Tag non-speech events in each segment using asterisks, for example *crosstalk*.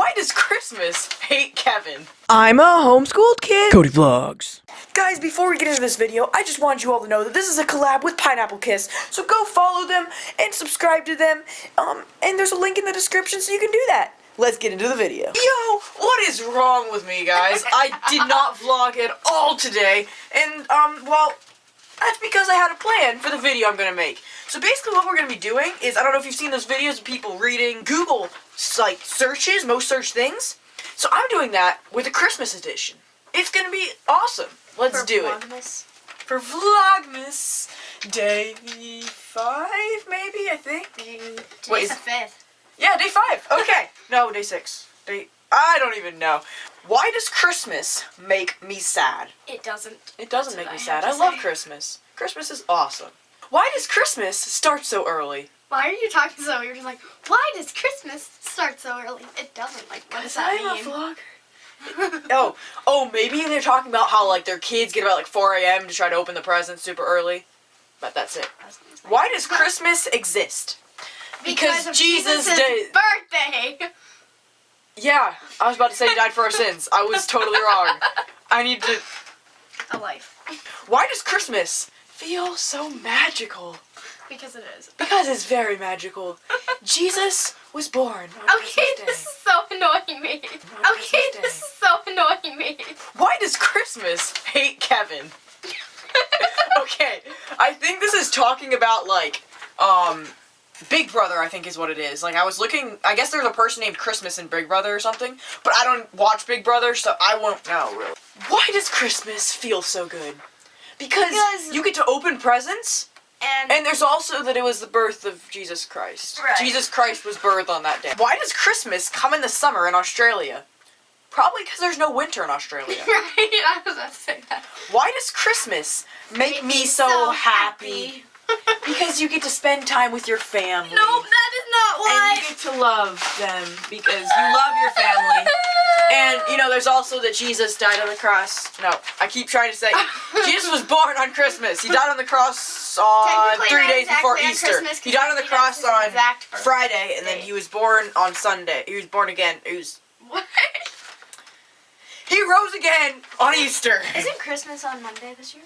Why does Christmas hate Kevin? I'm a homeschooled kid. Cody Vlogs. Guys, before we get into this video, I just wanted you all to know that this is a collab with Pineapple Kiss. So go follow them and subscribe to them. Um, and there's a link in the description so you can do that. Let's get into the video. Yo, what is wrong with me, guys? I did not *laughs* vlog at all today. And, um, well, that's because I had a plan for the video I'm gonna make. So basically what we're gonna be doing is, I don't know if you've seen those videos of people reading Google, like, searches, most search things. So I'm doing that with a Christmas edition. It's gonna be awesome. Let's For do it. Vlogmas. For Vlogmas Day 5, maybe, I think? Today's Wait, the is- fifth. Yeah, day 5. *laughs* Okay. no, day 6. Day... I don't even know. Why does Christmas make me sad? It doesn't. It doesn't That's make me I sad. I love. Christmas. Christmas is awesome. Why does Christmas start so early? Why are you talking so? You're just like, why does Christmas start so early? It doesn't. Like, what does that I'm a mean? vlogger. *laughs* oh, oh, maybe they're talking about how like their kids get about like 4 a.m. to try to open the presents super early. But that's it. Why does Christmas exist? Because Jesus Jesus' did- birthday. Yeah, I was about to say he died for our sins. I was totally wrong. I need to. A life. Why does Christmas feel so magical? Because it is. Because it's very magical. *laughs* Jesus was born Okay, this is so annoying me. Okay, this is so annoying me. Why does Christmas hate Kevin? *laughs* okay, I think this is talking about like, um, Big Brother. I think is what it is. Like I was looking. I guess there's a person named Christmas in Big Brother or something. But I don't watch Big Brother, so I won't know really. Why does Christmas feel so good? Because, Because- you get to open presents, And, and there's also that it was the birth of Jesus Christ. Right. Jesus Christ was birthed on that day. Why does Christmas come in the summer in Australia? Probably because there's no winter in Australia. *laughs* right, I was about to say that. Why does Christmas make, me so, happy? *laughs* Because you get to spend time with your family. No, that is not why. And you get to love them because you love your family. *laughs* And, you know, there's also that Jesus died on the cross. No, I keep trying to say, *laughs* Jesus was born on Christmas. He died on the cross on three days before exactly on Easter. He died on the cross on Friday, and then he was born on Sunday. He was born again. He was. What? He rose again on Easter. Isn't Christmas on Monday this year?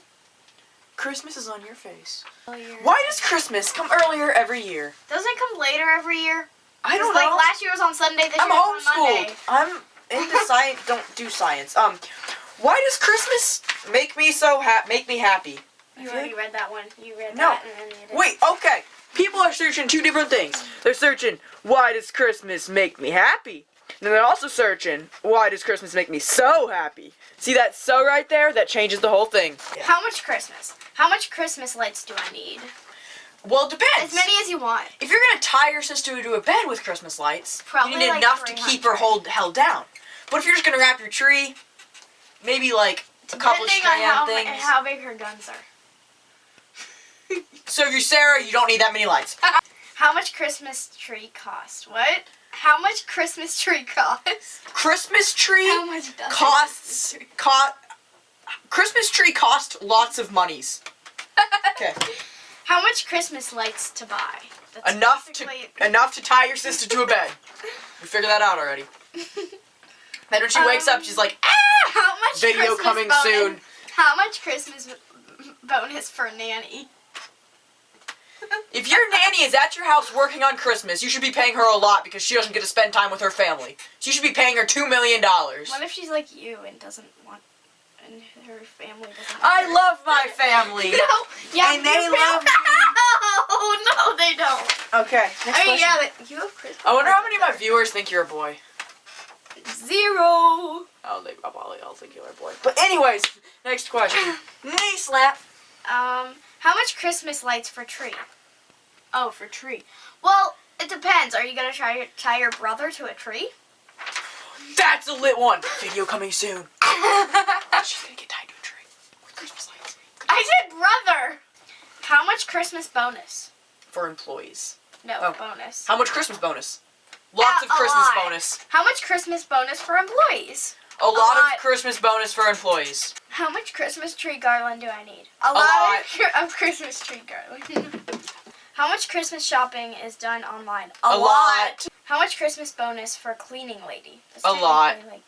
Christmas is on your face. Why does Christmas come earlier every year? Doesn't it come later every year? I don't like know. last year was on Sunday, this I'm year on homeschooled. Monday. I'm into science. Don't do science. Um, why does Christmas make me so ha- make me happy? You already read that one. You read No. that and then you did. Wait, okay. People are searching two different things. They're searching why does Christmas make me happy? And then they're also searching why does Christmas make me so happy? See that so right there? That changes the whole thing. How much Christmas? How much Christmas lights do I need? Well, it depends. As many as you want. If you're gonna tie your sister to a bed with Christmas lights, Probably you need like enough to keep her hold held down. But if you're just gonna wrap your tree, maybe like a couple Depending on how, strand things. how big her guns are. So if you're Sarah, you don't need that many lights. *laughs* How much Christmas tree cost? What? How much Christmas tree cost? Christmas tree How much does costs Christmas tree- co- Christmas tree cost lots of monies. *laughs* Okay, How much Christmas lights to buy? That's enough to enough to tie your sister to a bed. *laughs* We figured that out already. *laughs* Then when she wakes up, she's like, ah! How much Video Christmas coming bonus, soon. How much Christmas *laughs* bonus for nanny? If your nanny is at your house working on Christmas, you should be paying her a lot because she doesn't get to spend time with her family. So you should be paying her two million dollars. What if she's like you and doesn't want, and her family doesn't? I love my family. *laughs* No, yeah, And they love fam- *laughs* No, no, they don't. Okay, next I mean, question. yeah, you have Christmas. I wonder how many of my viewers think you're a boy. Zero. Oh, they probably all think you're a boy. But anyways, next question. *laughs* Knee slap. Um, how much Christmas lights for tree? Oh, for tree. Well, it depends. Are you gonna try to tie your brother to a tree? That's a lit one. Video coming soon. She's gonna get tied to a tree with Christmas lights I said brother. How much Christmas bonus? for employees. No Oh. bonus. How much Christmas bonus? Lots Uh, of Christmas lot. bonus. How much Christmas bonus for employees? A lot, lot. of Christmas bonus for employees. How much Christmas tree garland do I need? A, lot. Of, *laughs* of Christmas tree garland. *laughs* How much Christmas shopping is done online? A lot. How much Christmas bonus for cleaning lady? A lot. like-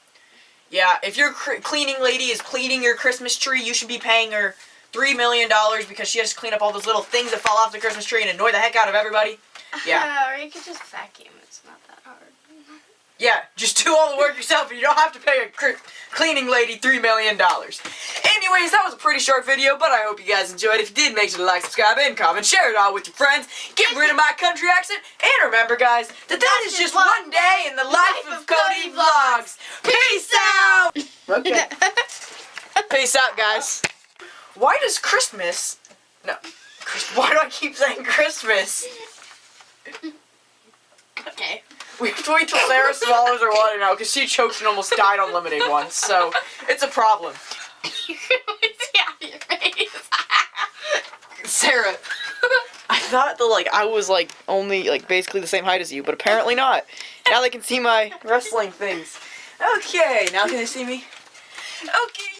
Yeah, if your cr- cleaning lady is cleaning your Christmas tree, you should be paying her three million dollars because she has to clean up all those little things that fall off the Christmas tree and annoy the heck out of everybody. *laughs* Yeah. or you could just vacuum. It's not that hard. Yeah, just do all the work yourself and you don't have to pay a cr- cleaning lady three million dollars. Anyways, that was a pretty short video, but I hope you guys enjoyed. If you did, make sure to like, subscribe, and comment. Share it all with your friends. Get rid of my country accent. And remember, guys, that that is just one day in the life of Cody Vlogs. Okay. *laughs* Peace out, guys. Why does Christmas... No. Why do I keep saying Christmas? Okay. We have to wait till Sarah swallows her water now because she choked and almost died on lemonade once, so it's a problem. you can always see out of your face. Sarah, I thought that like I was like only like basically the same height as you, but apparently not. Now they can see my wrestling things. Okay, now can they see me? Okay.